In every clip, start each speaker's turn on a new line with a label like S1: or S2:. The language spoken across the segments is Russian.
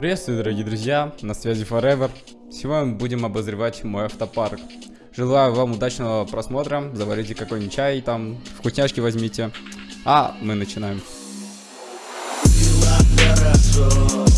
S1: Приветствую, дорогие друзья, на связи Forever. Сегодня будем обозревать мой автопарк. Желаю вам удачного просмотра, заварите какой-нибудь чай, там, вкусняшки возьмите. А мы начинаем.
S2: Было хорошо,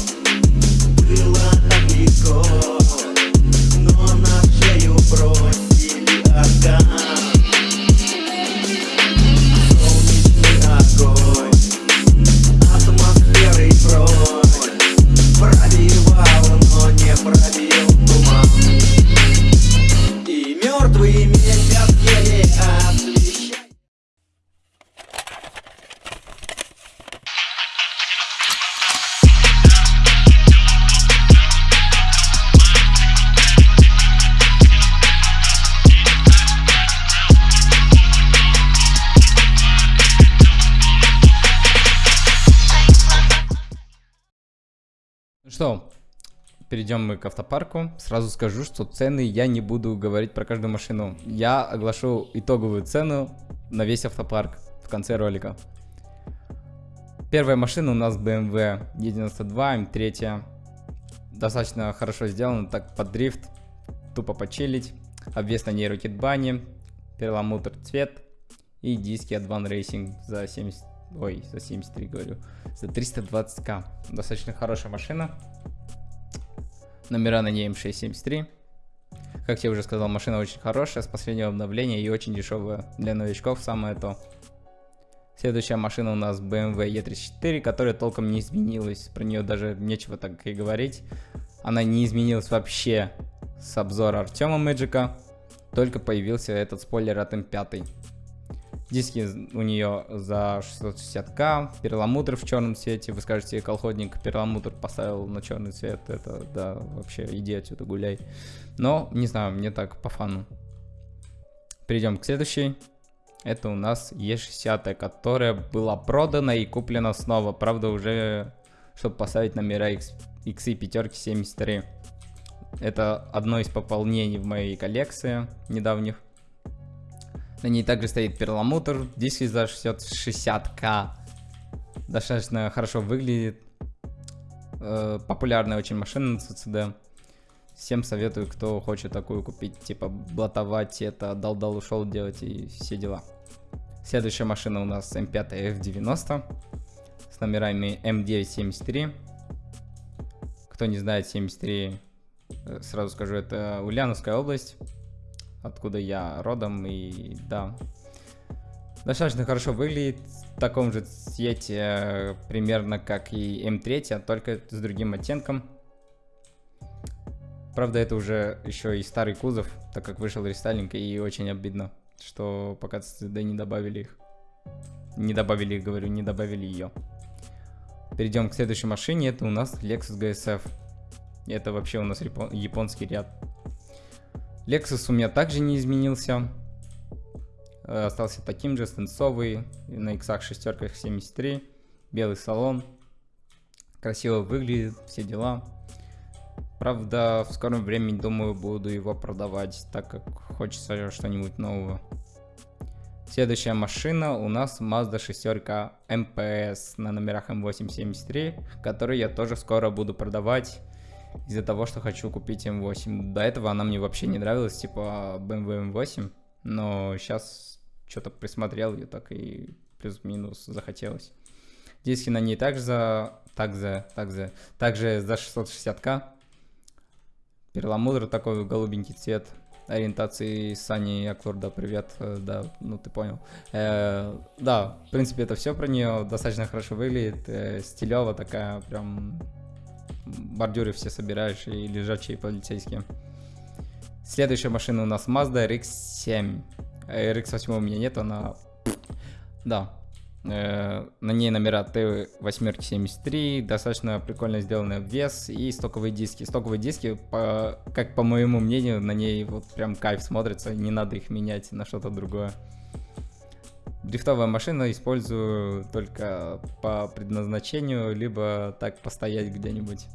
S1: Что, перейдем мы к автопарку. Сразу скажу, что цены я не буду говорить про каждую машину. Я оглашу итоговую цену на весь автопарк в конце ролика. Первая машина у нас BMW E92 M3. Достаточно хорошо сделана, так под дрифт, тупо почилить. Обвес на ней Rocket Bunny, перламутр цвет и диски от Van Racing за 70, ой, за 73 говорю, за 320к. Достаточно хорошая машина. Номера на ней M673. Как я уже сказал, машина очень хорошая, с последнего обновления и очень дешевая. Для новичков самое то. Следующая машина у нас BMW E34, которая толком не изменилась. Про нее даже нечего так и говорить. Она не изменилась вообще с обзора Артема Мэджика. Только появился этот спойлер от M5. Диски у нее за 660к, перламутр в черном цвете. Вы скажете, колхозник перламутр поставил на черный цвет. Это, да, вообще, иди отсюда гуляй. Но, не знаю, мне так по фану. Перейдем к следующей. Это у нас E60, которая была продана и куплена снова. Правда, уже, чтобы поставить номера X, XI пятерки 73. Это одно из пополнений в моей коллекции недавних. На ней также стоит перламутр, диски за 60к. Достаточно хорошо выглядит. Э, популярная очень машина на CCD. Всем советую, кто хочет такую купить, типа блатовать это, дал-дал ушел делать и все дела. Следующая машина у нас M5 F90 с номерами M973. Кто не знает, 73, э, сразу скажу, это Ульяновская область откуда я родом, и да, достаточно хорошо выглядит, в таком же цвете э, примерно как и М3, а только с другим оттенком. Правда, это уже еще и старый кузов, так как вышел рестайлинг, и очень обидно, что пока да не добавили их. Не добавили их, говорю, не добавили ее. Перейдем к следующей машине, это у нас Lexus GSF. Это вообще у нас японский ряд. Lexus у меня также не изменился. Э, остался таким же, стенцовый, на X шестерках 73, белый салон. Красиво выглядит, все дела. Правда, в скором времени, думаю, буду его продавать, так как хочется что-нибудь нового. Следующая машина у нас Mazda шестерка MPS на номерах M873, который я тоже скоро буду продавать из-за того, что хочу купить M8. До этого она мне вообще не нравилась, типа BMW M8, но сейчас что-то присмотрел ее, так и плюс-минус захотелось. Диски на ней также за, также, также, также за 660к. Перламутр такой голубенький цвет ориентации Сани Аклорда, привет, э, да, ну ты понял. Э, да, в принципе это все про нее, достаточно хорошо выглядит, э, стилево такая, прям бордюры все собираешь и лежачие полицейские. Следующая машина у нас Mazda RX-7. RX-8 у меня нет, она... Да. Э, на ней номера Т873, достаточно прикольно сделанный обвес и стоковые диски. Стоковые диски, по, как по моему мнению, на ней вот прям кайф смотрится, не надо их менять на что-то другое. Дрифтовая машина использую только по предназначению, либо так постоять где-нибудь.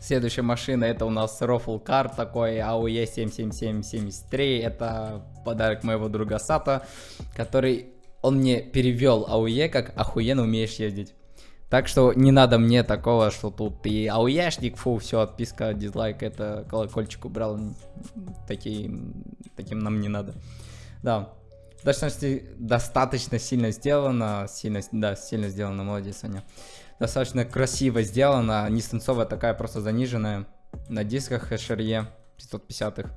S1: Следующая машина это у нас Ruffle Car, такой AOE 77773. Это подарок моего друга Сата, который он мне перевел AOE как охуенно умеешь ездить. Так что не надо мне такого, что тут и ауешник, фу, все, отписка, дизлайк, это колокольчик убрал. Таким, таким нам не надо. Да, достаточно, достаточно сильно сделано, сильно, да, сильно сделано, молодец, Аня. Достаточно красиво сделано, не станцовая такая, просто заниженная. На дисках HRE 550-х,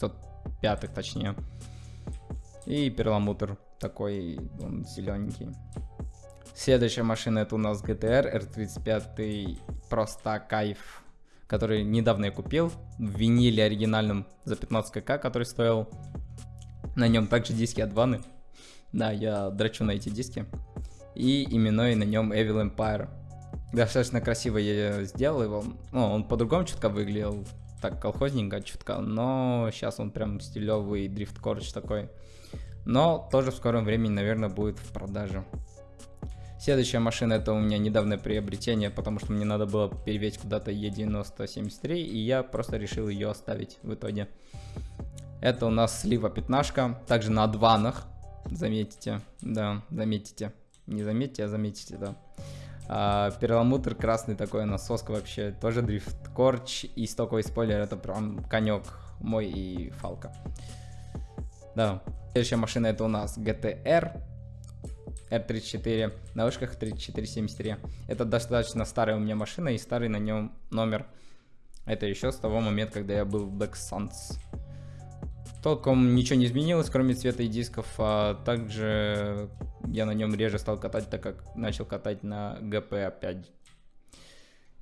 S1: 505-х точнее. И перламутр такой, он зелененький. Следующая машина это у нас GTR R35, просто кайф, который недавно я купил в виниле оригинальном за 15к, который стоил. На нем также диски от ванны. Да, я драчу на эти диски. И именной на нем Evil Empire. Достаточно красиво я сделал его. Ну, он по-другому чутка выглядел, так колхозненько чутка, но сейчас он прям стилевый дрифт корч такой. Но тоже в скором времени, наверное, будет в продаже. Следующая машина это у меня недавнее приобретение, потому что мне надо было перевесить куда-то E9073, и я просто решил ее оставить в итоге. Это у нас слива пятнашка, также на адванах, заметите, да, заметите, не заметите, а заметите, да. А, перламутр красный такой насоска вообще, тоже дрифт корч и стоковый спойлер, это прям конек мой и фалка. Да, следующая машина это у нас GTR, R34 на вышках 3473. Это достаточно старая у меня машина и старый на нем номер. Это еще с того момента, когда я был в Black Suns. Толком ничего не изменилось, кроме цвета и дисков. А также я на нем реже стал катать, так как начал катать на GP опять.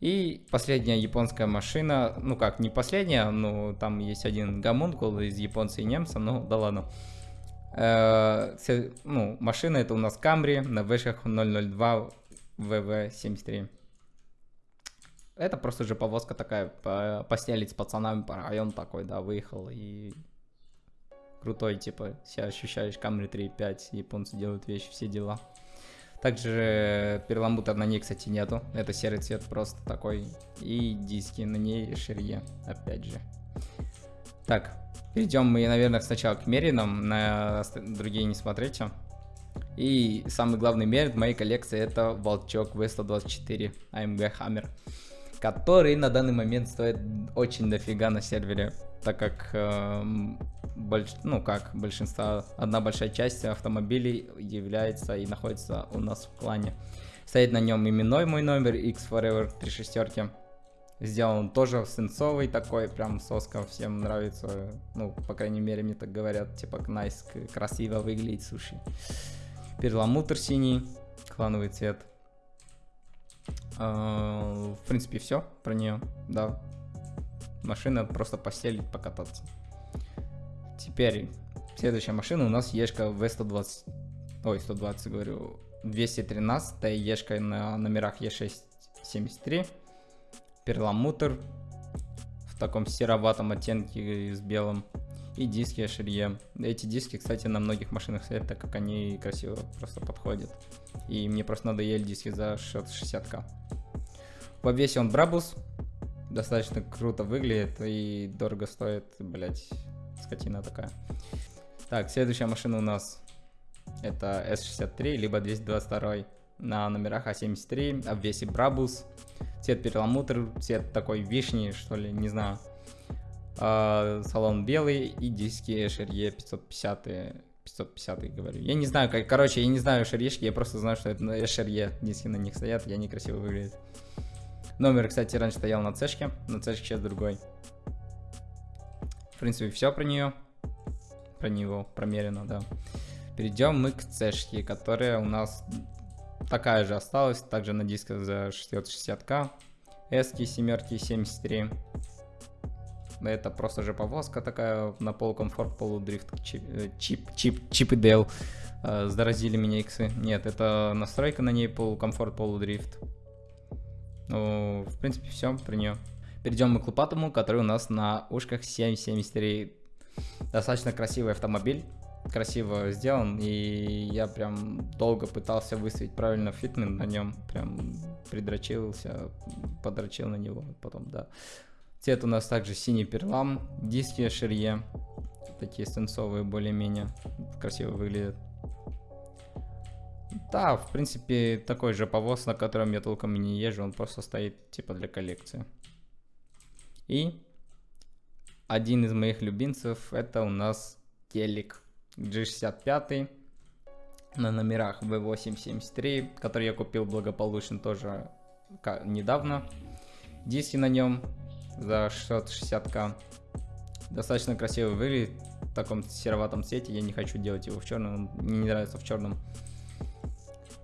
S1: И последняя японская машина, ну как, не последняя, но там есть один гомункул из японца и немца, ну да ладно. Э, ну, машина это у нас Camry на вышках 002 VV73. Это просто же повозка такая, по постелить с пацанами по району такой, да, выехал и крутой, типа, себя ощущаешь, Camry 3.5, японцы делают вещи, все дела. Также перламутр на ней, кстати, нету, это серый цвет просто такой, и диски на ней ширье, опять же. Так, перейдем мы, наверное, сначала к меринам, на другие не смотрите. И самый главный мерин в моей коллекции это Волчок V124 AMG Hammer, который на данный момент стоит очень дофига на сервере, так как, э, больш... ну как, большинство, одна большая часть автомобилей является и находится у нас в клане. Стоит на нем именной мой номер X Forever 3 шестерки. Сделан тоже свинцовый такой, прям соска, всем нравится. Ну, по крайней мере, мне так говорят, типа, nice, красиво выглядит суши. Перламутр синий, клановый цвет. А, в принципе, все про нее, да. Машина просто постелить, покататься. Теперь, следующая машина у нас Ешка V120, ой, 120 говорю, 213, Ешка на номерах Е673 перламутр в таком сероватом оттенке с белым и диски HRE. Эти диски, кстати, на многих машинах стоят, так как они красиво просто подходят. И мне просто надоели диски за 60к. В обвесе он Брабус. Достаточно круто выглядит и дорого стоит, блять, скотина такая. Так, следующая машина у нас это S63, либо 222 на номерах А73, обвесе Брабус цвет перламутр, цвет такой вишни, что ли, не знаю. А, салон белый и диски Шерье 550 550 говорю. Я не знаю, как, короче, я не знаю шерьешки, я просто знаю, что это шерье диски на них стоят, и они красиво выглядят. Номер, кстати, раньше стоял на цешке, на цешке сейчас другой. В принципе, все про нее. Про него, промерено, да. Перейдем мы к цешке, которая у нас такая же осталась, также на дисках за 660к. Эски семерки 73. Это просто же повозка такая на полукомфорт, полудрифт, чип, э, чип, чип, чип и Дейл. Э, заразили меня иксы. Нет, это настройка на ней полукомфорт, полудрифт. Ну, в принципе, все про нее. Перейдем мы к лопатому, который у нас на ушках 773. Достаточно красивый автомобиль красиво сделан, и я прям долго пытался выставить правильно фитмент на нем, прям придрочился, подрочил на него, потом, да. Цвет у нас также синий перлам, диски ширье, такие стенцовые более-менее, красиво выглядят. Да, в принципе, такой же повоз, на котором я толком и не езжу, он просто стоит типа для коллекции. И один из моих любимцев это у нас телек G65 на номерах V873, который я купил благополучно тоже недавно. Диски на нем за 660к. Достаточно красиво выглядит в таком сероватом цвете. Я не хочу делать его в черном, мне не нравится в черном.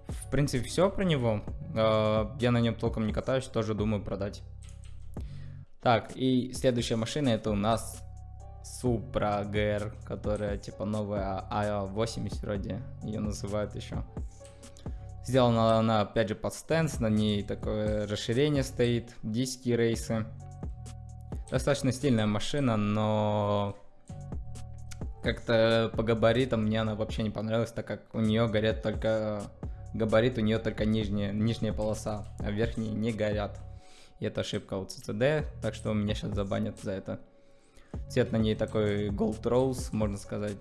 S1: В принципе, все про него. А, я на нем толком не катаюсь, тоже думаю продать. Так, и следующая машина это у нас Supra GR, которая типа новая А80 вроде, ее называют еще. Сделана она опять же под стенс, на ней такое расширение стоит, диски рейсы. Достаточно стильная машина, но как-то по габаритам мне она вообще не понравилась, так как у нее горят только габарит, у нее только нижняя, нижняя полоса, а верхние не горят. И это ошибка у CCD, так что меня сейчас забанят за это. Цвет на ней такой Gold Rose, можно сказать.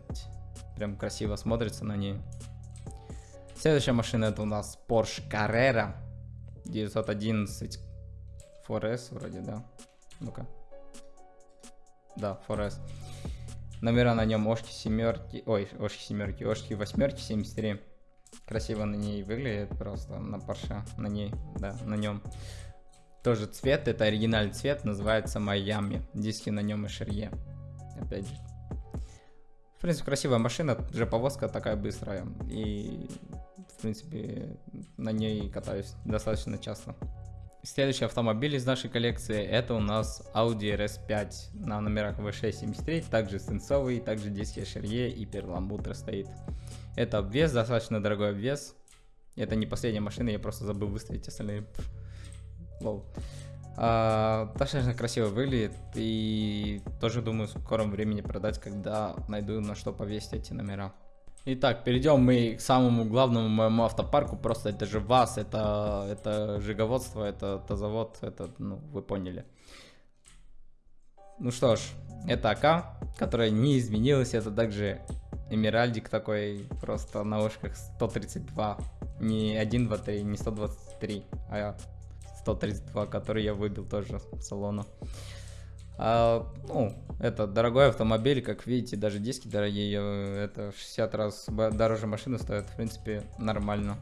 S1: Прям красиво смотрится на ней. Следующая машина это у нас Porsche Carrera 911 4S вроде, да? Ну-ка. Да, 4S. Номера на нем Ошки семерки, ой, Ошки семерки, Ошки восьмерки 73. Красиво на ней выглядит просто на Porsche, на ней, да, на нем. Тоже цвет, это оригинальный цвет, называется Майами. Диски на нем и шерье. Опять же. В принципе, красивая машина, же повозка такая быстрая. И, в принципе, на ней катаюсь достаточно часто. Следующий автомобиль из нашей коллекции это у нас Audi RS5 на номерах V673, также сенсовый, также диски шерье и перламутр стоит. Это обвес, достаточно дорогой обвес. Это не последняя машина, я просто забыл выставить остальные лол. А, достаточно красиво выглядит и тоже думаю в скором времени продать, когда найду на что повесить эти номера. Итак, перейдем мы к самому главному моему автопарку, просто это же ВАЗ, это, это жиговодство, это тазовод, это, ну, вы поняли. Ну что ж, это АК, которая не изменилась, это также Эмеральдик такой, просто на ушках 132, не 1, 2, 3, не 123, а 132, который я выбил тоже в салона. А, ну, это дорогой автомобиль, как видите, даже диски дорогие, это 60 раз дороже машины стоит, в принципе, нормально.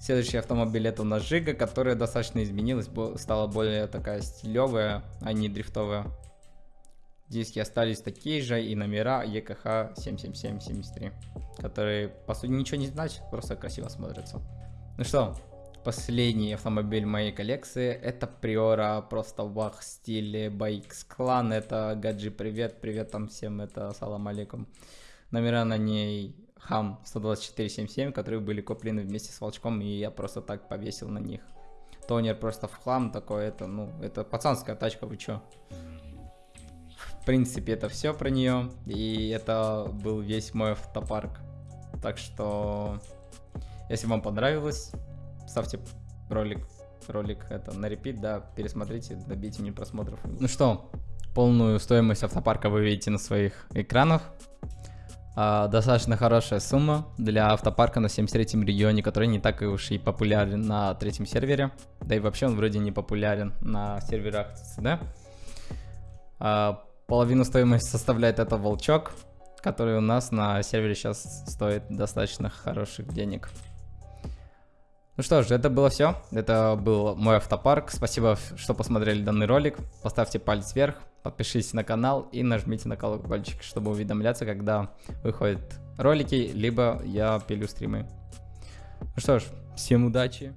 S1: Следующий автомобиль это у нас Жига, которая достаточно изменилась, стала более такая стилевая, а не дрифтовая. Диски остались такие же и номера EKH 77773, которые по сути ничего не значат, просто красиво смотрятся. Ну что, Последний автомобиль моей коллекции это Приора, просто вах стиле BX клан, это Гаджи привет, привет там всем, это салам алейкум. Номера на ней Хам 12477, которые были куплены вместе с волчком, и я просто так повесил на них. Тонер просто в хлам такой, это, ну, это пацанская тачка, вы чё? В принципе, это все про нее, и это был весь мой автопарк. Так что, если вам понравилось, ставьте ролик, ролик это на репит, да, пересмотрите, добейте мне просмотров. Ну что, полную стоимость автопарка вы видите на своих экранах. А, достаточно хорошая сумма для автопарка на 73-м регионе, который не так уж и популярен на третьем сервере. Да и вообще он вроде не популярен на серверах CCD. А, половину стоимости составляет это волчок, который у нас на сервере сейчас стоит достаточно хороших денег. Ну что ж, это было все. Это был мой автопарк. Спасибо, что посмотрели данный ролик. Поставьте палец вверх, подпишитесь на канал и нажмите на колокольчик, чтобы уведомляться, когда выходят ролики, либо я пилю стримы. Ну что ж, всем удачи.